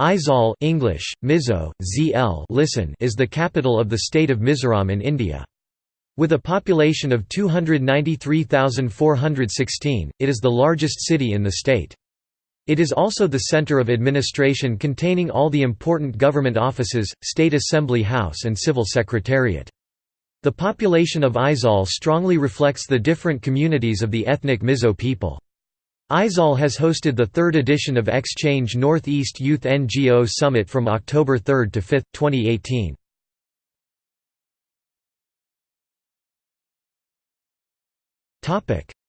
Aizawl English, Mizo, ZL listen is the capital of the state of Mizoram in India. With a population of 293,416, it is the largest city in the state. It is also the center of administration containing all the important government offices, State Assembly House and Civil Secretariat. The population of Aizawl strongly reflects the different communities of the ethnic Mizo people. Aizawl has hosted the third edition of Exchange Northeast Youth NGO Summit from October 3 to 5, 2018.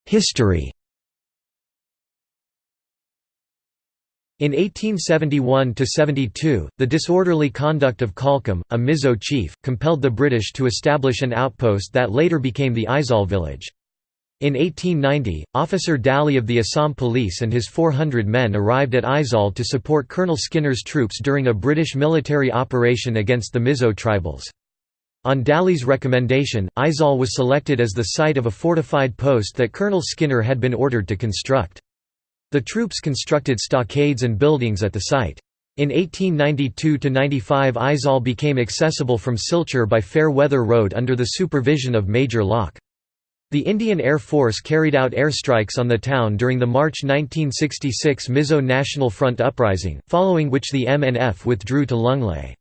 History In 1871–72, the disorderly conduct of Khalkam, a Mizo chief, compelled the British to establish an outpost that later became the Aizawl village. In 1890, Officer Daly of the Assam Police and his 400 men arrived at Aizawl to support Colonel Skinner's troops during a British military operation against the Mizo tribals. On Daly's recommendation, Aizawl was selected as the site of a fortified post that Colonel Skinner had been ordered to construct. The troops constructed stockades and buildings at the site. In 1892–95 Aizawl became accessible from Silchar by fair weather road under the supervision of Major Locke. The Indian Air Force carried out airstrikes on the town during the March 1966 Mizo National Front uprising, following which the MNF withdrew to Lunglei.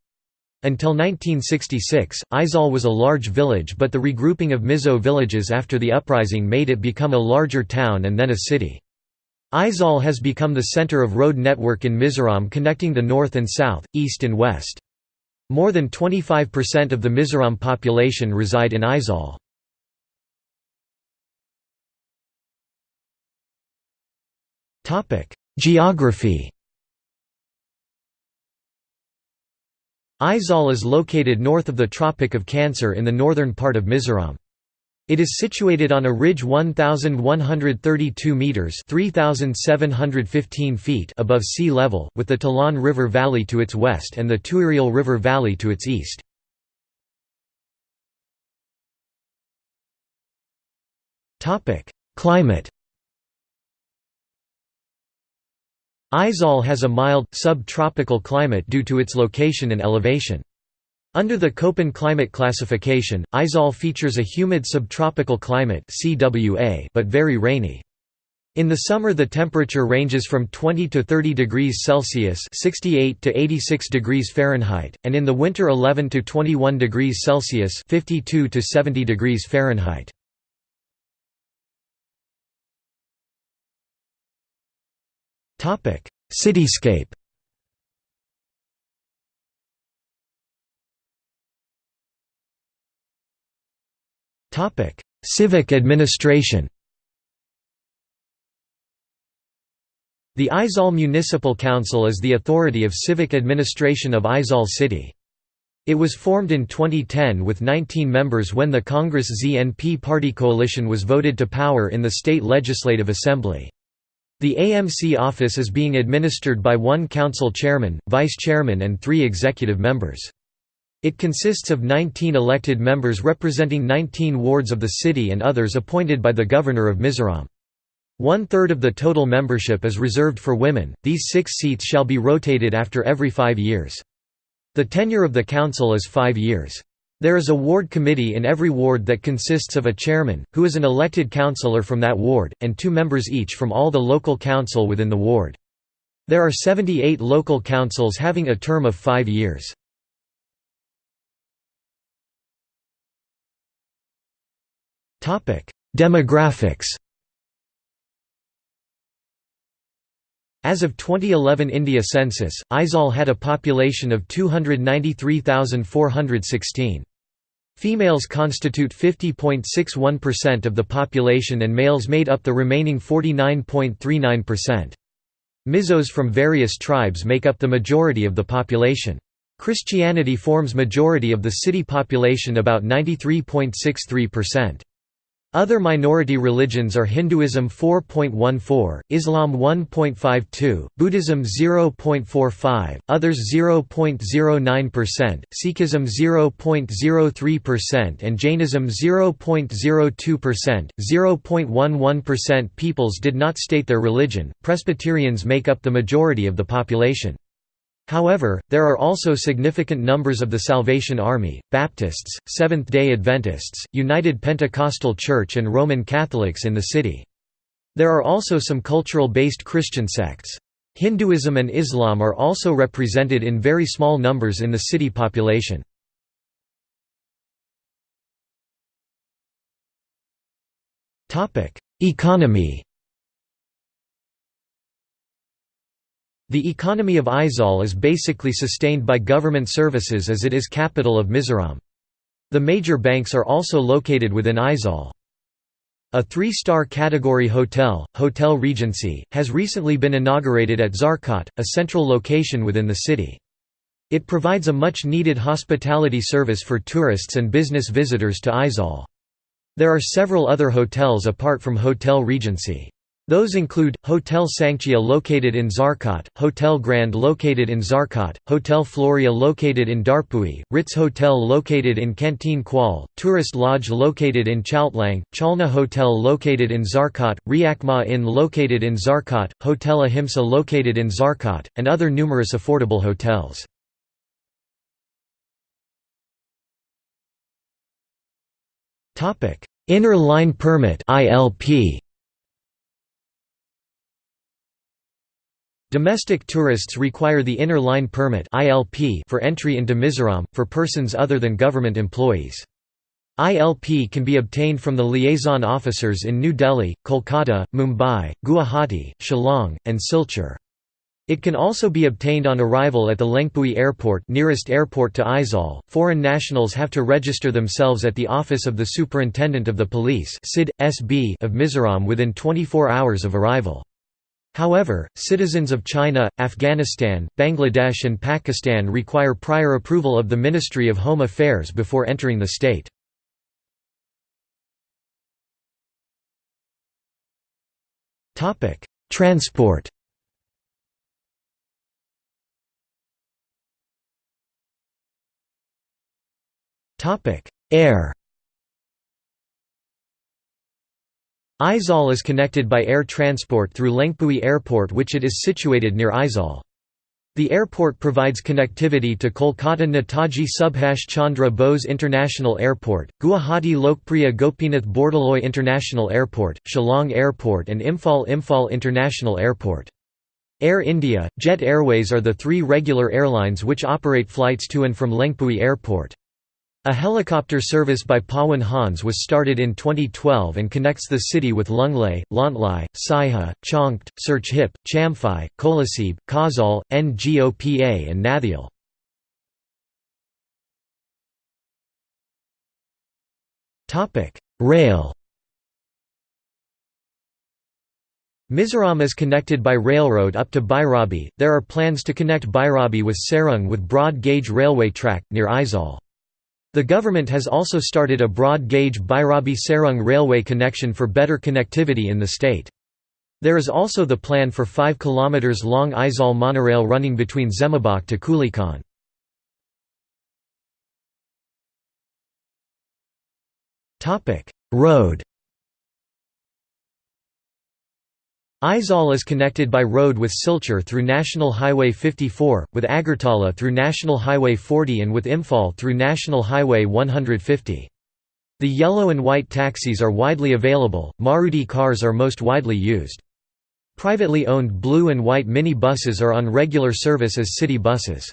Until 1966, Aizawl was a large village but the regrouping of Mizo villages after the uprising made it become a larger town and then a city. Aizawl has become the center of road network in Mizoram connecting the north and south, east and west. More than 25% of the Mizoram population reside in Aizawl. Geography Aizawl is located north of the Tropic of Cancer in the northern part of Mizoram. It is situated on a ridge 1132 meters (3715 feet) above sea level, with the Tlawng River Valley to its west and the Tuirial River Valley to its east. Topic: Climate Aizawl has a mild, subtropical climate due to its location and elevation. Under the Köppen climate classification, Aizawl features a humid subtropical climate but very rainy. In the summer the temperature ranges from 20 to 30 degrees Celsius 68 to 86 degrees Fahrenheit, and in the winter 11 to 21 degrees Celsius 52 to 70 degrees Fahrenheit. Cityscape Civic administration The Aizawl Municipal Council is the authority of civic administration of Aizawl City. It was formed in 2010 with 19 members when the Congress ZNP party coalition was voted to power in the state legislative assembly. The AMC office is being administered by one council chairman, vice chairman and three executive members. It consists of 19 elected members representing 19 wards of the city and others appointed by the Governor of Mizoram. One-third of the total membership is reserved for women, these six seats shall be rotated after every five years. The tenure of the council is five years. There is a ward committee in every ward that consists of a chairman, who is an elected councillor from that ward, and two members each from all the local council within the ward. There are 78 local councils having a term of five years. Demographics As of 2011 India census, Aizawl had a population of 293,416. Females constitute 50.61% of the population and males made up the remaining 49.39%. Mizos from various tribes make up the majority of the population. Christianity forms majority of the city population about 93.63%. Other minority religions are Hinduism 4.14, Islam 1.52, Buddhism 0.45, others 0.09%, Sikhism 0.03% and Jainism 0.02%. 0.11% peoples did not state their religion. Presbyterians make up the majority of the population. However, there are also significant numbers of the Salvation Army, Baptists, Seventh-day Adventists, United Pentecostal Church and Roman Catholics in the city. There are also some cultural-based Christian sects. Hinduism and Islam are also represented in very small numbers in the city population. Economy The economy of Aizawl is basically sustained by government services as it is capital of Mizoram. The major banks are also located within Aizawl. A three-star category hotel, Hotel Regency, has recently been inaugurated at Zarkawt, a central location within the city. It provides a much-needed hospitality service for tourists and business visitors to Aizawl. There are several other hotels apart from Hotel Regency. Those include, Hotel Sanctia located in Zarkawt, Hotel Grand located in Zarkawt, Hotel Floria located in Dawrpui, Ritz Hotel located in Canteen Kuala, Tourist Lodge located in Chaltlang, Chalna Hotel located in Zarkawt, Riakma Inn located in Zarkawt, Hotel Ahimsa located in Zarkawt, and other numerous affordable hotels. Inner Line Permit ILP Domestic tourists require the Inner Line Permit for entry into Mizoram, for persons other than government employees. ILP can be obtained from the liaison officers in New Delhi, Kolkata, Mumbai, Guwahati, Shillong, and Silchar. It can also be obtained on arrival at the Lengpui Airport nearest airport to Aizawl. Foreign nationals have to register themselves at the Office of the Superintendent of the Police of Mizoram within 24 hours of arrival. However, citizens of China, Afghanistan, Bangladesh and Pakistan require prior approval of the Ministry of Home Affairs before entering the state. Transport Air Aizawl is connected by air transport through Lengpui Airport which it is situated near Aizawl. The airport provides connectivity to Kolkata Netaji Subhash Chandra Bose International Airport, Guwahati Lokpriya Gopinath Bordoloi International Airport, Shillong Airport and Imphal Imphal International Airport. Air India, Jet Airways are the three regular airlines which operate flights to and from Lengpui Airport. A helicopter service by Pawan Hans was started in 2012 and connects the city with Lunglei, Lawngtlai, Saiha, Chawngte, Serchhip, Champhai, Kolasib, Khawzawl, Ngopa and Hnahthial. Rail Mizoram is connected by railroad up to Bhairabi. There are plans to connect Bhairabi with Sairang with broad gauge railway track, near Aizawl. The government has also started a broad-gauge Bhairabi-Sairang railway connection for better connectivity in the state. There is also the plan for 5 km long Aizawl monorail running between Zemabawk to Kulikawn. Road Aizawl is connected by road with Silchar through National Highway 54, with Agartala through National Highway 40 and with Imphal through National Highway 150. The yellow and white taxis are widely available, Maruti cars are most widely used. Privately owned blue and white mini buses are on regular service as city buses.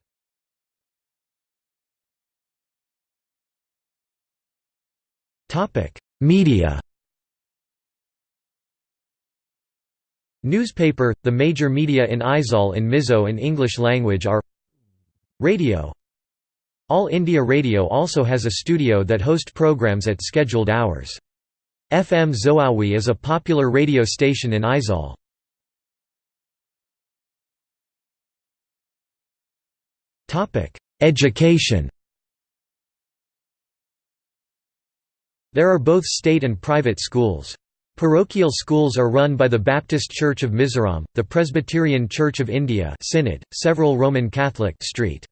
Media Newspaper – The major media in Aizawl in Mizo and English language are Radio All India Radio also has a studio that host programs at scheduled hours. FM Zoawi is a popular radio station in Aizawl. Education There are both state and private schools. Parochial schools are run by the Baptist Church of Mizoram, the Presbyterian Church of India Synod, several Roman Catholic St.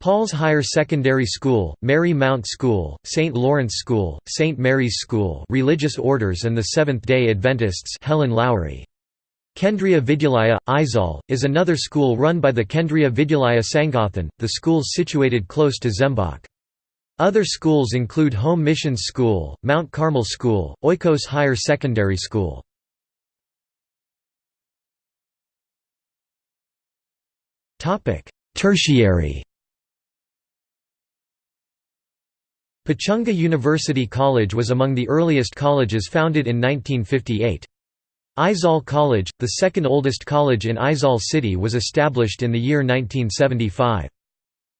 Paul's Higher Secondary School, Mary Mount School, St. Lawrence School, St. Mary's School religious orders and the Seventh-day Adventists Helen Lowry. Kendriya Vidyalaya, Aizawl, is another school run by the Kendriya Vidyalaya Sangathan, the schools situated close to Zemabawk. Other schools include Home Missions School, Mount Carmel School, Oikos Higher Secondary School. Tertiary Pachunga University College was among the earliest colleges founded in 1958. Aizawl College, the second oldest college in Aizawl city was established in the year 1975.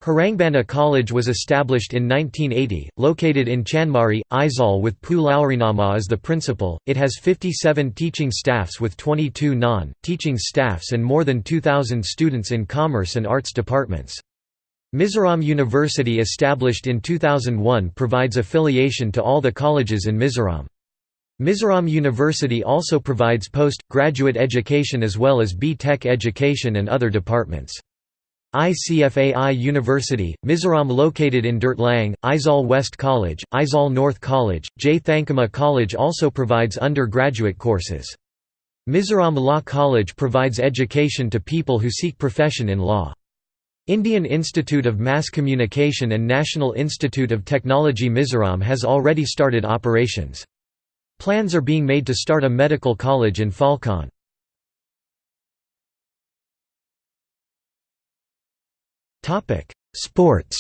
Hrangbana College was established in 1980, located in Chanmari, Aizawl with Pu Laurinama as the principal. It has 57 teaching staffs with 22 non-teaching staffs and more than 2,000 students in commerce and arts departments. Mizoram University established in 2001 provides affiliation to all the colleges in Mizoram. Mizoram University also provides post-graduate education as well as B-Tech education and other departments. ICFAI University, Mizoram located in Durtlang, Aizawl West College, Aizawl North College, J. Thankima College also provides undergraduate courses. Mizoram Law College provides education to people who seek profession in law. Indian Institute of Mass Communication and National Institute of Technology Mizoram has already started operations. Plans are being made to start a medical college in Falkawn. Sports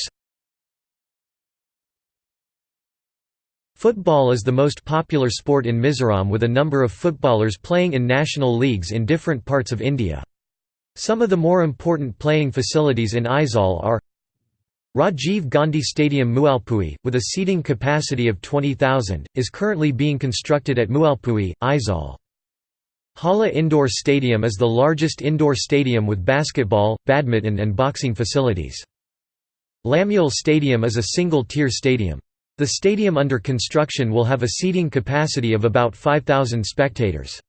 Football is the most popular sport in Mizoram with a number of footballers playing in national leagues in different parts of India. Some of the more important playing facilities in Aizawl are Rajiv Gandhi Stadium Mualpui, with a seating capacity of 20,000, is currently being constructed at Mualpui, Aizawl. Hala Indoor Stadium is the largest indoor stadium with basketball, badminton and boxing facilities. Lammual Stadium is a single-tier stadium. The stadium under construction will have a seating capacity of about 5,000 spectators.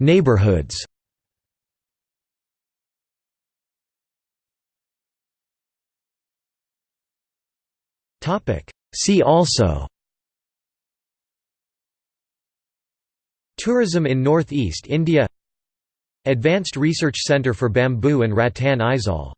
Neighborhoods See also Tourism in Northeast India Advanced Research Centre for Bamboo and Rattan Aizawl